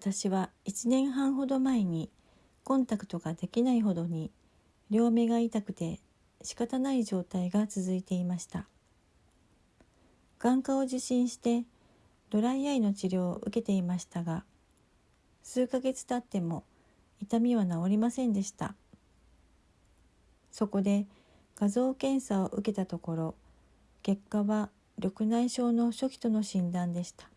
私は1年半ほど前にコンタクトができないほどに両目が痛くて仕方ない状態が続いていました。眼科を受診してドライアイの治療を受けていましたが数ヶ月経っても痛みは治りませんでした。そこで画像検査を受けたところ結果は緑内障の初期との診断でした。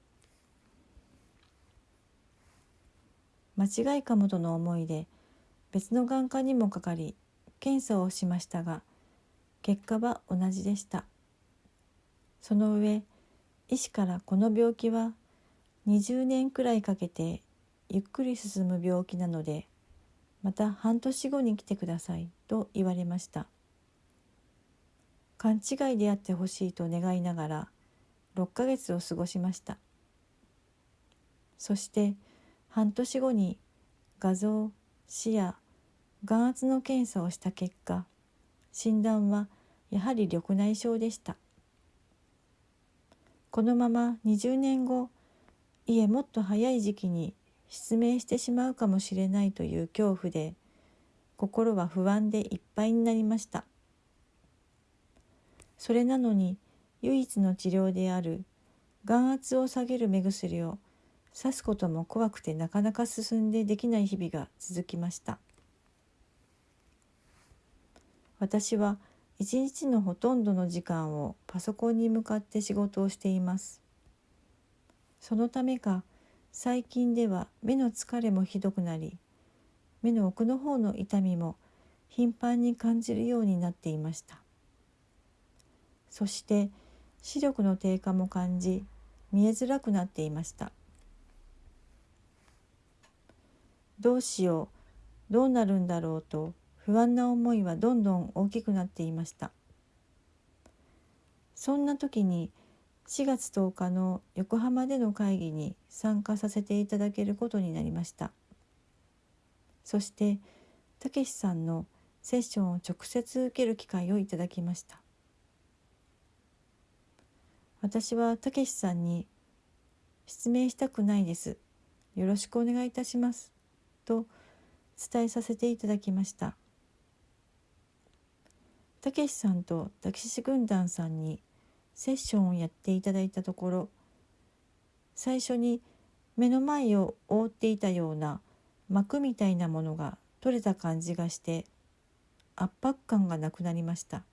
間違いかもとの思いで別の眼科にもかかり検査をしましたが結果は同じでした。その上医師からこの病気は20年くらいかけてゆっくり進む病気なのでまた半年後に来てくださいと言われました。勘違いであってほしいと願いながら6ヶ月を過ごしました。そして半年後に画像視野眼圧の検査をした結果診断はやはり緑内障でした。このまま20年後いえもっと早い時期に失明してしまうかもしれないという恐怖で心は不安でいっぱいになりました。それなのに唯一の治療である眼圧を下げる目薬を刺すことも怖くてなかなか進んでできない日々が続きました。私は一日のほとんどの時間をパソコンに向かって仕事をしています。そのためか最近では目の疲れもひどくなり目の奥の方の痛みも頻繁に感じるようになっていました。そして視力の低下も感じ見えづらくなっていました。どうしようどうなるんだろうと不安な思いはどんどん大きくなっていました。そんな時に4月10日の横浜での会議に参加させていただけることになりました。そしてたけしさんのセッションを直接受ける機会をいただきました。私はたけしさんに「失明したくないです。よろしくお願いいたします」と伝えさせていただきました。たけしさんとたけし軍団さんにセッションをやっていただいたところ最初に目の前を覆っていたような膜みたいなものが取れた感じがして圧迫感がなくなりました。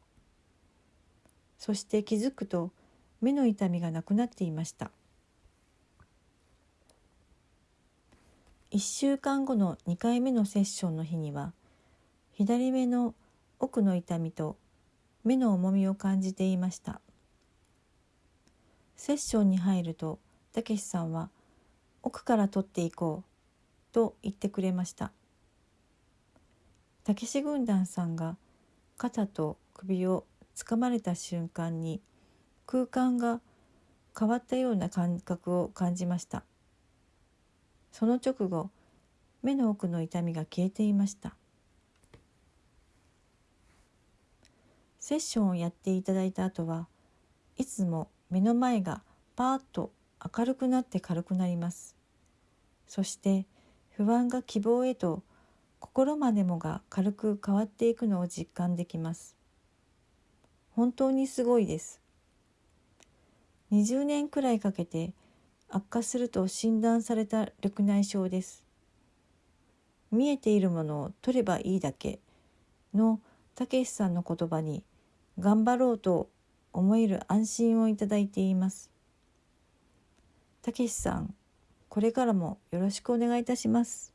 そして気づくと目の痛みがなくなっていました。1週間後の2回目のセッションの日には左目の奥の痛みと目の重みを感じていました。セッションに入るとたけしさんは奥から取っていこうと言ってくれました。たけし軍団さんが肩と首をつかまれた瞬間に空間が変わったような感覚を感じました。その直後目の奥の痛みが消えていました。セッションをやっていただいた後はいつも目の前がパーッと明るくなって軽くなります。そして不安が希望へと心までもが軽く変わっていくのを実感できます。本当にすごいです。20年くらいかけて悪化すると診断された緑内障です見えているものを取ればいいだけのたけしさんの言葉に頑張ろうと思える安心をいただいています。たけしさん、これからもよろしくお願いいたします。